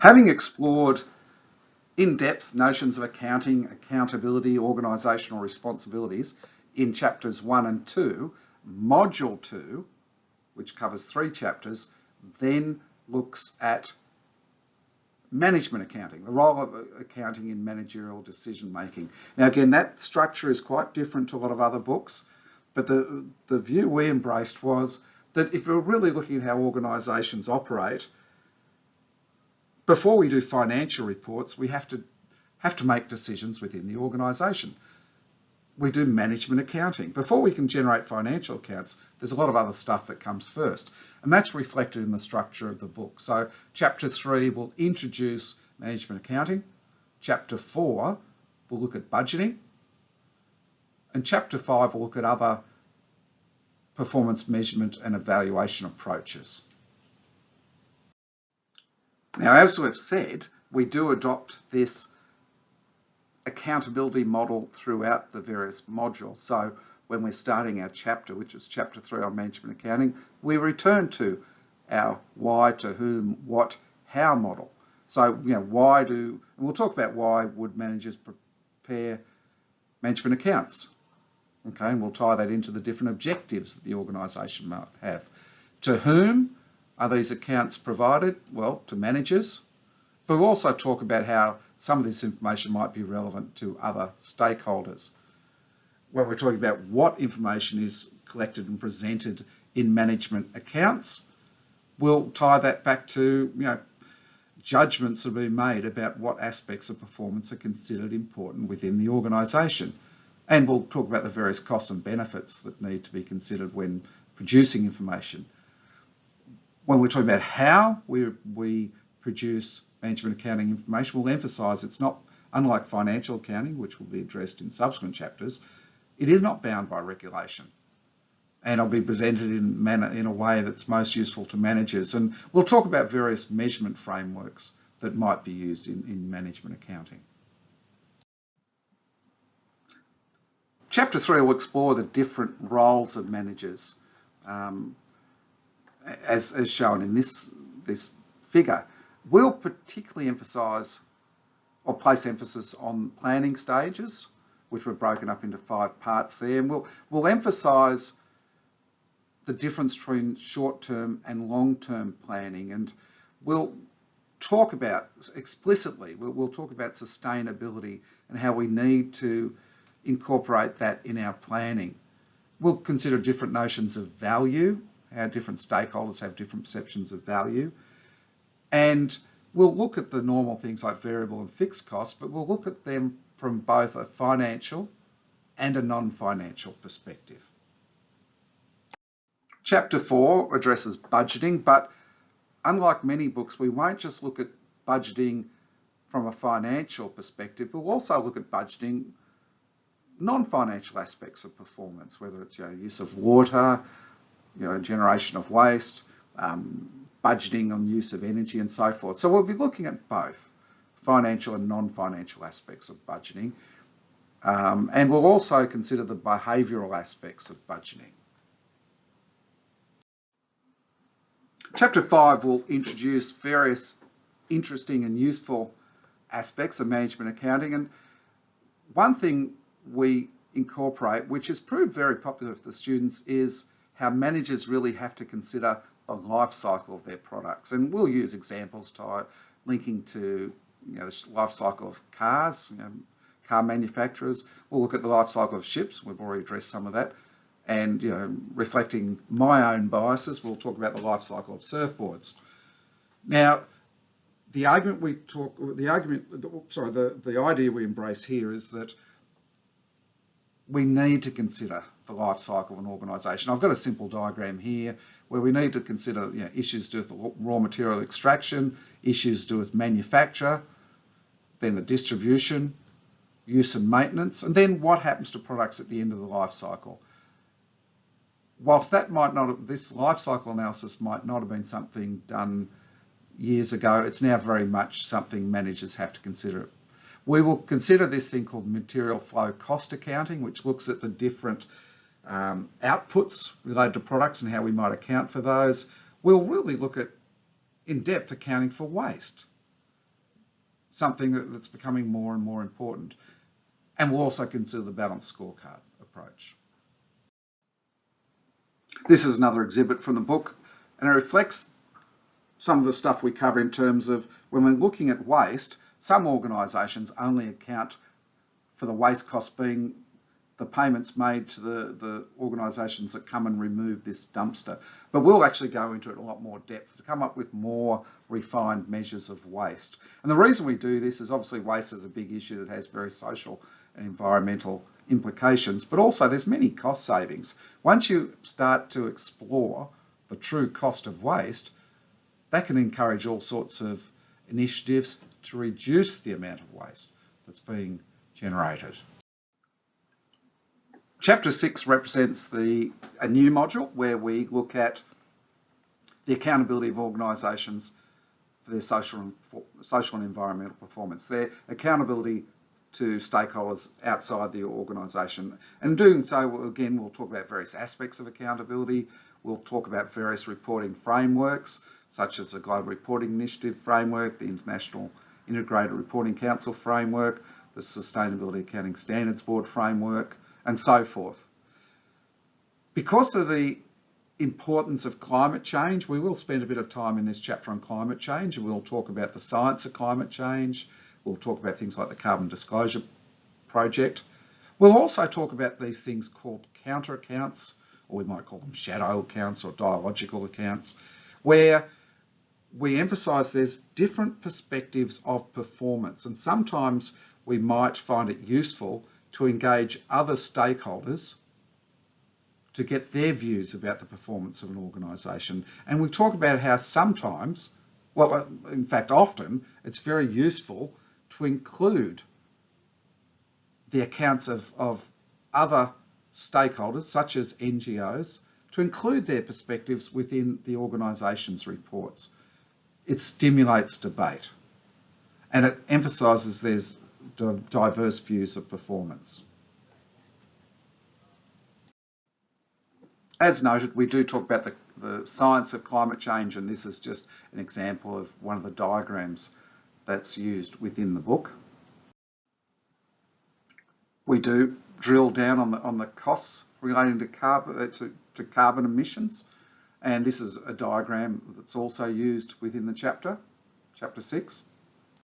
Having explored in-depth notions of accounting, accountability, organisational responsibilities in chapters 1 and 2, module 2, which covers three chapters, then looks at management accounting, the role of uh, accounting in managerial decision making. Now again, that structure is quite different to a lot of other books, but the, the view we embraced was that if we're really looking at how organisations operate, before we do financial reports, we have to have to make decisions within the organisation. We do management accounting. Before we can generate financial accounts, there's a lot of other stuff that comes first. And that's reflected in the structure of the book. So chapter three will introduce management accounting. Chapter four will look at budgeting. And chapter five will look at other performance measurement and evaluation approaches. Now, as we've said, we do adopt this accountability model throughout the various modules. So when we're starting our chapter, which is chapter three on management accounting, we return to our why, to whom, what, how model. So, you know, why do, and we'll talk about why would managers prepare management accounts. Okay, and we'll tie that into the different objectives that the organisation might have. To whom are these accounts provided? Well, to managers, but we'll also talk about how some of this information might be relevant to other stakeholders. When we're talking about what information is collected and presented in management accounts, we'll tie that back to you know judgments that are being made about what aspects of performance are considered important within the organisation. And we'll talk about the various costs and benefits that need to be considered when producing information. When we're talking about how we, we produce management accounting information, we'll emphasise it's not, unlike financial accounting, which will be addressed in subsequent chapters, it is not bound by regulation. And it'll be presented in, manner, in a way that's most useful to managers. And we'll talk about various measurement frameworks that might be used in, in management accounting. Chapter three will explore the different roles of managers, um, as, as shown in this, this figure. We'll particularly emphasise or place emphasis on planning stages, which were broken up into five parts there, and we'll, we'll emphasise the difference between short-term and long-term planning, and we'll talk about explicitly, we'll, we'll talk about sustainability and how we need to incorporate that in our planning. We'll consider different notions of value, how different stakeholders have different perceptions of value. And we'll look at the normal things like variable and fixed costs, but we'll look at them from both a financial and a non-financial perspective. Chapter 4 addresses budgeting, but unlike many books, we won't just look at budgeting from a financial perspective, we'll also look at budgeting non-financial aspects of performance, whether it's know, use of water, you know, generation of waste, um, budgeting on use of energy and so forth. So we'll be looking at both financial and non-financial aspects of budgeting. Um, and we'll also consider the behavioural aspects of budgeting. Chapter 5 will introduce various interesting and useful aspects of management accounting. And one thing we incorporate, which has proved very popular with the students, is how managers really have to consider the life cycle of their products. And we'll use examples to, linking to you know, the life cycle of cars, you know, car manufacturers. We'll look at the life cycle of ships. We've already addressed some of that. And you know, reflecting my own biases, we'll talk about the life cycle of surfboards. Now, the argument we talk, the argument, sorry, the, the idea we embrace here is that we need to consider the life cycle of an organisation. I've got a simple diagram here where we need to consider you know, issues to do with raw material extraction, issues to do with manufacture, then the distribution, use and maintenance, and then what happens to products at the end of the life cycle. Whilst that might not, this life cycle analysis might not have been something done years ago, it's now very much something managers have to consider we will consider this thing called material flow cost accounting, which looks at the different um, outputs related to products and how we might account for those. We'll really look at in-depth accounting for waste. something that's becoming more and more important. And we'll also consider the balanced scorecard approach. This is another exhibit from the book, and it reflects some of the stuff we cover in terms of when we're looking at waste, some organisations only account for the waste cost being the payments made to the, the organisations that come and remove this dumpster. But we'll actually go into it a lot more depth to come up with more refined measures of waste. And the reason we do this is obviously waste is a big issue that has very social and environmental implications, but also there's many cost savings. Once you start to explore the true cost of waste, that can encourage all sorts of initiatives to reduce the amount of waste that's being generated. Chapter 6 represents the, a new module where we look at the accountability of organisations for their social and, social and environmental performance, their accountability to stakeholders outside the organisation. And doing so, again, we'll talk about various aspects of accountability. We'll talk about various reporting frameworks, such as the Global Reporting Initiative Framework, the International Integrated Reporting Council Framework, the Sustainability Accounting Standards Board Framework, and so forth. Because of the importance of climate change, we will spend a bit of time in this chapter on climate change we'll talk about the science of climate change. We'll talk about things like the Carbon Disclosure Project. We'll also talk about these things called counter accounts, or we might call them shadow accounts or dialogical accounts, where we emphasise there's different perspectives of performance and sometimes we might find it useful to engage other stakeholders to get their views about the performance of an organisation. And we talk about how sometimes, well, in fact, often, it's very useful to include the accounts of, of other stakeholders, such as NGOs, to include their perspectives within the organisation's reports. It stimulates debate and it emphasises there's diverse views of performance. As noted, we do talk about the, the science of climate change, and this is just an example of one of the diagrams that's used within the book. We do drill down on the, on the costs relating to carbon, uh, to, to carbon emissions, and this is a diagram that's also used within the chapter, chapter 6.